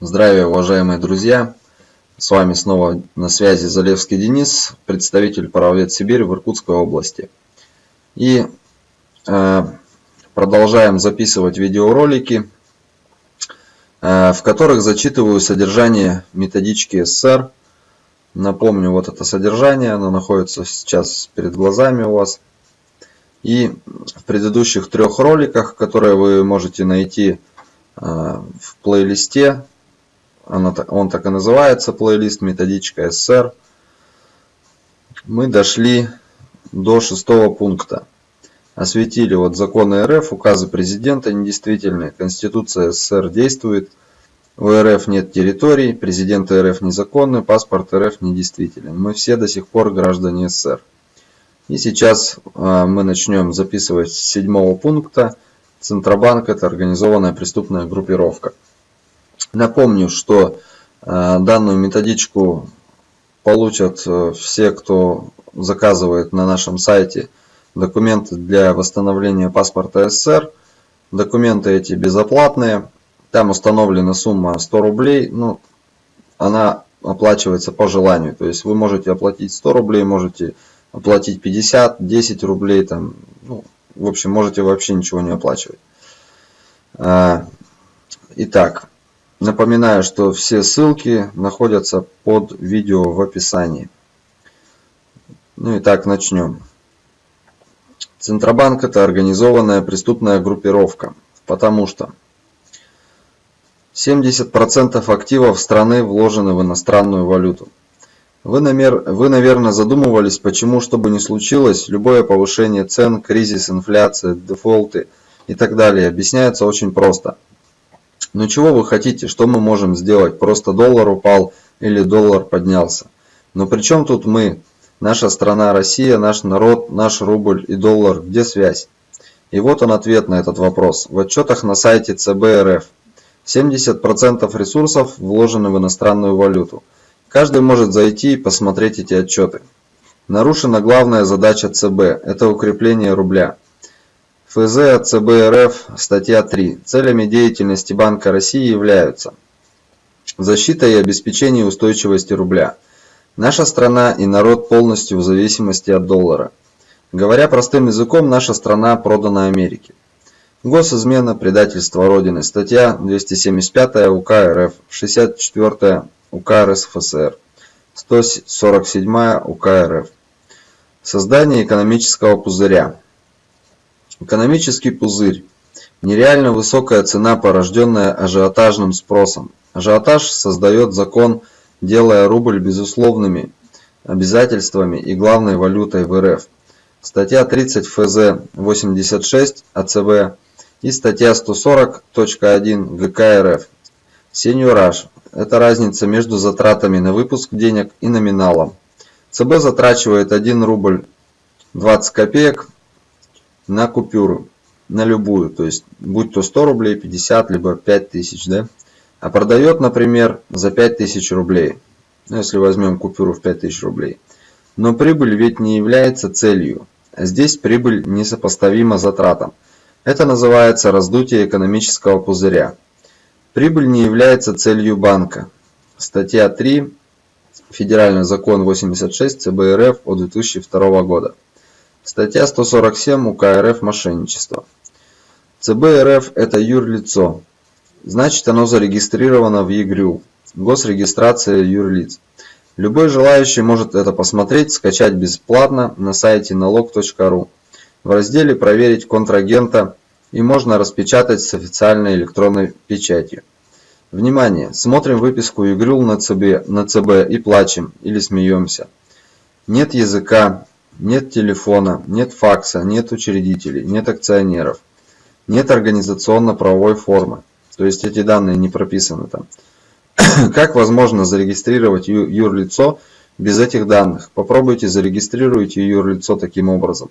Здравия, уважаемые друзья! С вами снова на связи Залевский Денис, представитель Правовед Сибирь в Иркутской области. И э, продолжаем записывать видеоролики, э, в которых зачитываю содержание методички СССР. Напомню, вот это содержание, оно находится сейчас перед глазами у вас. И в предыдущих трех роликах, которые вы можете найти э, в плейлисте он так и называется, плейлист методичка СССР. Мы дошли до шестого пункта. Осветили вот законы РФ, указы президента недействительные, Конституция СССР действует, у РФ нет территорий, президент РФ незаконный, паспорт РФ недействителен. Мы все до сих пор граждане СССР. И сейчас а, мы начнем записывать с седьмого пункта. Центробанк – это организованная преступная группировка. Напомню, что э, данную методичку получат э, все, кто заказывает на нашем сайте документы для восстановления паспорта СССР. Документы эти безоплатные. Там установлена сумма 100 рублей. Ну, она оплачивается по желанию. То есть вы можете оплатить 100 рублей, можете оплатить 50, 10 рублей. Там, ну, в общем, можете вообще ничего не оплачивать. Э, итак, Напоминаю, что все ссылки находятся под видео в описании. Ну и так начнем. Центробанк это организованная преступная группировка, потому что 70% активов страны вложены в иностранную валюту. Вы, намер... Вы, наверное, задумывались, почему, что бы ни случилось, любое повышение цен, кризис, инфляция, дефолты и так далее объясняется очень просто – ну чего вы хотите, что мы можем сделать? Просто доллар упал или доллар поднялся. Но при чем тут мы? Наша страна Россия, наш народ, наш рубль и доллар. Где связь? И вот он ответ на этот вопрос. В отчетах на сайте ЦБ РФ 70% ресурсов вложены в иностранную валюту. Каждый может зайти и посмотреть эти отчеты. Нарушена главная задача ЦБ – это укрепление рубля. ФЗ ЦБ РФ, статья 3. Целями деятельности Банка России являются защита и обеспечение устойчивости рубля. Наша страна и народ полностью в зависимости от доллара. Говоря простым языком, наша страна продана Америке. Госизмена, предательство Родины. Статья 275 УК РФ, 64 УК РСФСР, 147 УК РФ. Создание экономического пузыря. Экономический пузырь. Нереально высокая цена, порожденная ажиотажным спросом. Ажиотаж создает закон, делая рубль безусловными обязательствами и главной валютой в РФ. Статья 30 ФЗ 86 АЦБ и статья 140.1 ГК РФ. Сеньораж – это разница между затратами на выпуск денег и номиналом. ЦБ затрачивает 1 рубль 20 копеек на купюру, на любую, то есть будь то 100 рублей, 50, либо 5000, да, а продает, например, за 5000 рублей, ну, если возьмем купюру в 5000 рублей. Но прибыль ведь не является целью, а здесь прибыль несопоставима затратам. Это называется раздутие экономического пузыря. Прибыль не является целью банка. Статья 3, Федеральный закон 86 ЦБ от 2002 года. Статья 147 УК РФ «Мошенничество». ЦБ РФ – это юрлицо. Значит, оно зарегистрировано в ЕГРЮ. Госрегистрация юрлиц. Любой желающий может это посмотреть, скачать бесплатно на сайте налог.ру. В разделе «Проверить контрагента» и можно распечатать с официальной электронной печатью. Внимание! Смотрим выписку ЮГРЮЛ на ЦБ, на ЦБ и плачем или смеемся. Нет языка, нет телефона, нет факса, нет учредителей, нет акционеров, нет организационно-правовой формы. То есть эти данные не прописаны там. Как возможно зарегистрировать юрлицо без этих данных? Попробуйте зарегистрируйте юрлицо таким образом.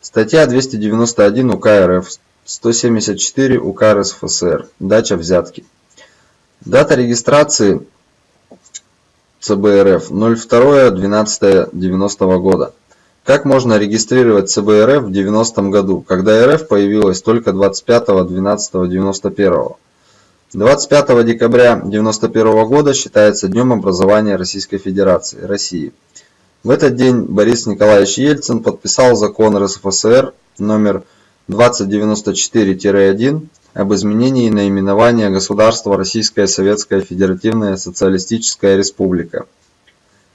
Статья 291 УК РФ, 174 УК РСФСР. Дача взятки. Дата регистрации ЦБРФ 02.12.90 года. Как можно регистрировать ЦБ в 90 году, когда РФ появилась только 25.12.91? 25 декабря 1991 года считается Днем образования Российской Федерации, России. В этот день Борис Николаевич Ельцин подписал закон РСФСР номер 2094-1 об изменении наименования государства Российская Советская Федеративная Социалистическая Республика.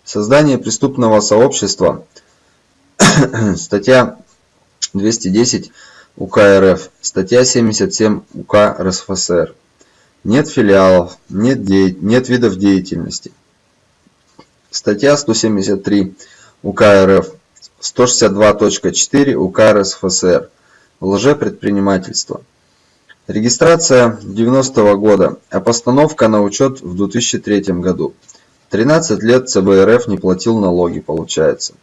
Создание преступного сообщества, статья 210 УК РФ, статья 77 УК РСФСР. Нет филиалов, нет, де... нет видов деятельности. Статья 173 УК РФ, 162.4 УК РСФСР. Лжепредпринимательство. Регистрация 90 -го года, а постановка на учет в 2003 году. 13 лет ЦБ РФ не платил налоги, получается.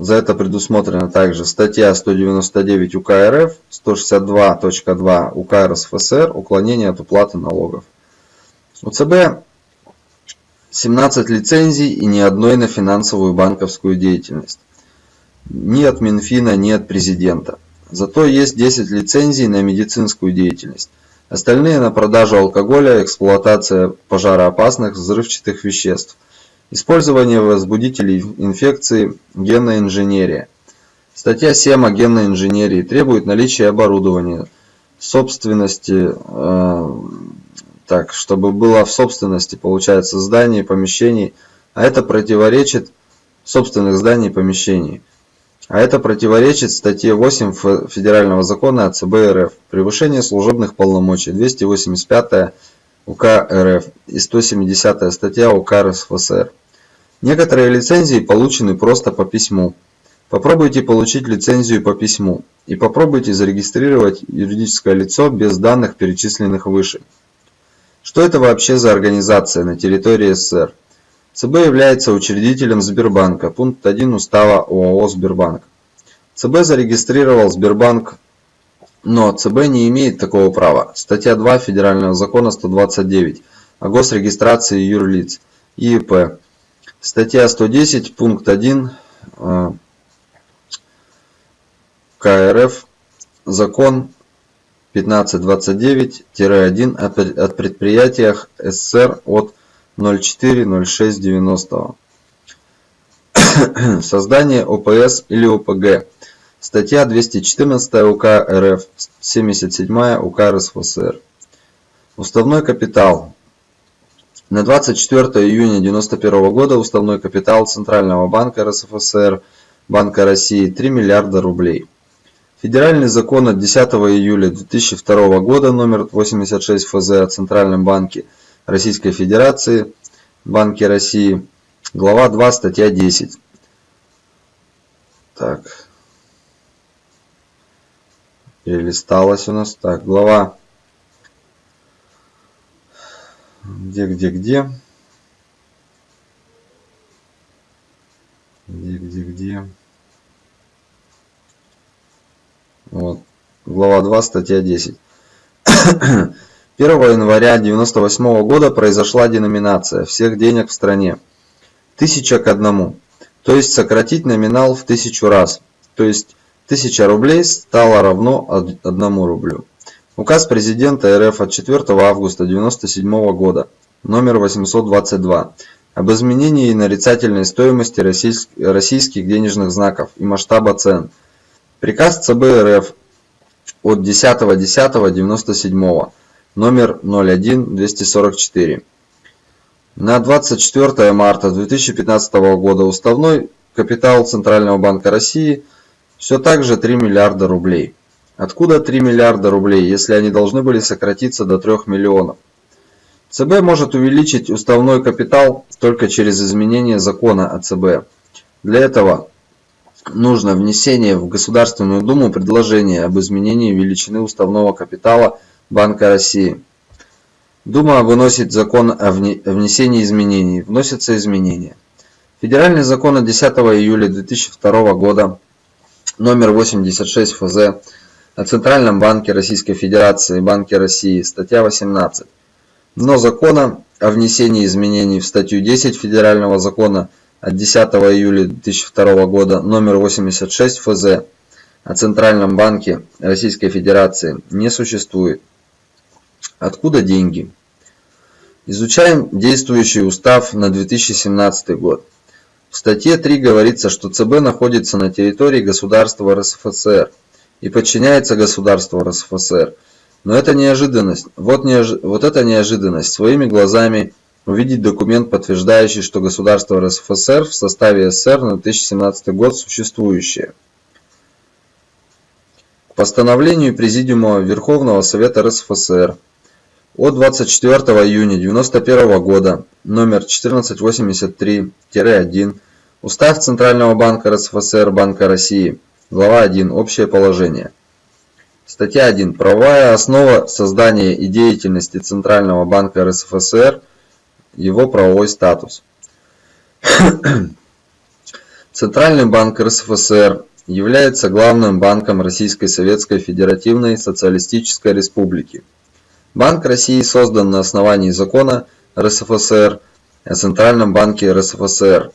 За это предусмотрена также статья 199 УК РФ, 162.2 УК РСФСР «Уклонение от уплаты налогов». У ЦБ 17 лицензий и ни одной на финансовую банковскую деятельность. Ни от Минфина, ни от президента. Зато есть 10 лицензий на медицинскую деятельность. Остальные на продажу алкоголя, эксплуатация пожароопасных взрывчатых веществ – Использование возбудителей инфекции, генная инженерия. Статья 7 о генной инженерии требует наличия оборудования, собственности, э, так, чтобы было в собственности, получается, зданий, помещений, а это противоречит собственных зданий и помещений. А это противоречит статье 8 Федерального закона о ЦБ РФ «Превышение служебных полномочий» 285 УК РФ и 170 статья УК РСФСР. Некоторые лицензии получены просто по письму. Попробуйте получить лицензию по письму и попробуйте зарегистрировать юридическое лицо без данных, перечисленных выше. Что это вообще за организация на территории СССР? ЦБ является учредителем Сбербанка, пункт 1 устава ОАО «Сбербанк». ЦБ зарегистрировал Сбербанк, но ЦБ не имеет такого права. Статья 2 Федерального закона 129 о госрегистрации юрлиц ИИП Статья 110, пункт 1 э, КРФ, закон 1529-1 о предприятиях СССР от 04.06.90. Создание ОПС или ОПГ. Статья 214 УК РФ, 77 УК РСФСР. Уставной капитал на 24 июня 1991 года уставной капитал Центрального банка РСФСР Банка России 3 миллиарда рублей. Федеральный закон от 10 июля 2002 года номер 86 ФЗ о Центральном банке Российской Федерации Банке России, глава 2, статья 10. Так. Перелисталось у нас. Так, глава где, где, где? Где, где, где? Вот. Глава 2, статья 10. 1 января 1998 года произошла деноминация всех денег в стране. Тысяча к одному. То есть сократить номинал в тысячу раз. То есть 1000 рублей стало равно 1 рублю. Указ президента РФ от 4 августа 1997 года номер 822 об изменении нарицательной стоимости российских денежных знаков и масштаба цен. Приказ ЦБ РФ от 10.10.97 номер 01-244. На 24 марта 2015 года уставной капитал Центрального банка России все так же 3 миллиарда рублей. Откуда 3 миллиарда рублей, если они должны были сократиться до 3 миллионов? ЦБ может увеличить уставной капитал только через изменение закона о ЦБ. Для этого нужно внесение в Государственную Думу предложения об изменении величины уставного капитала Банка России. Дума выносит закон о внесении изменений. Вносятся изменения. Федеральный закон от 10 июля 2002 года номер 86 ФЗ о Центральном банке Российской Федерации, Банке России, статья 18. Но закона о внесении изменений в статью 10 Федерального закона от 10 июля 2002 года номер 86 ФЗ о Центральном банке Российской Федерации не существует. Откуда деньги? Изучаем действующий устав на 2017 год. В статье 3 говорится, что ЦБ находится на территории государства РСФСР и подчиняется государству РСФСР. Но это неожиданность. Вот, неож... вот это неожиданность. Своими глазами увидеть документ, подтверждающий, что государство РСФСР в составе СССР на 2017 год существующее. К постановлению Президиума Верховного Совета РСФСР от 24 июня 1991 года номер 1483-1 Устав Центрального банка РСФСР Банка России Глава 1. Общее положение. Статья 1. Правовая основа создания и деятельности Центрального банка РСФСР его правовой статус. Центральный банк РСФСР является главным банком Российской Советской Федеративной Социалистической Республики. Банк России создан на основании закона РСФСР о Центральном банке РСФСР.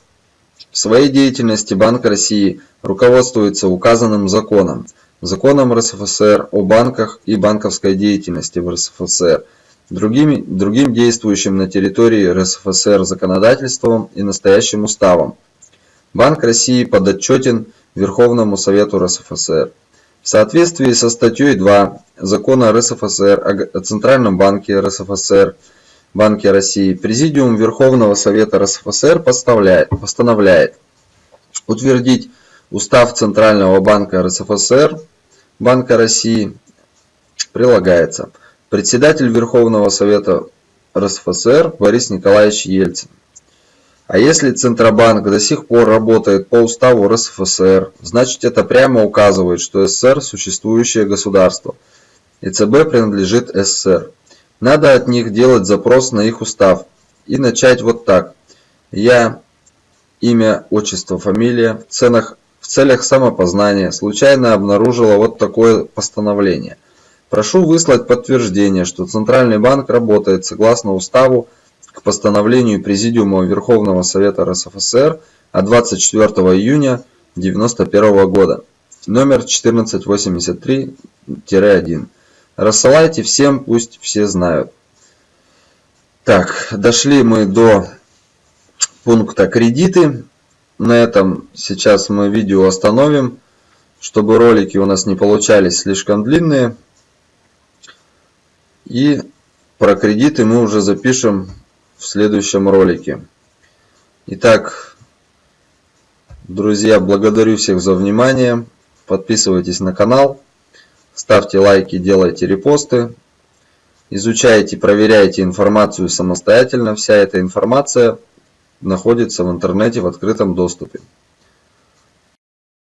В своей деятельности Банк России руководствуется указанным законом, законом РСФСР о банках и банковской деятельности в РСФСР, другими, другим действующим на территории РСФСР законодательством и настоящим уставом. Банк России подотчетен Верховному Совету РСФСР. В соответствии со статьей 2 Закона РСФСР о Центральном банке РСФСР, Банке России, Президиум Верховного Совета РСФСР постановляет, утвердить Устав Центрального банка РСФСР, Банка России, прилагается – Председатель Верховного Совета РСФСР Борис Николаевич Ельцин. А если Центробанк до сих пор работает по уставу РСФСР, значит это прямо указывает, что СССР – существующее государство, и ЦБ принадлежит СССР. Надо от них делать запрос на их устав и начать вот так. Я, имя, отчество, фамилия, в, ценах, в целях самопознания случайно обнаружила вот такое постановление. Прошу выслать подтверждение, что Центральный банк работает согласно Уставу к постановлению Президиума Верховного Совета РСФСР от 24 июня 1991 года, номер 1483-1. Рассылайте всем, пусть все знают. Так, дошли мы до пункта кредиты. На этом сейчас мы видео остановим, чтобы ролики у нас не получались слишком длинные. И про кредиты мы уже запишем в следующем ролике. Итак, друзья, благодарю всех за внимание. Подписывайтесь на канал, ставьте лайки, делайте репосты. Изучайте, проверяйте информацию самостоятельно. Вся эта информация находится в интернете в открытом доступе.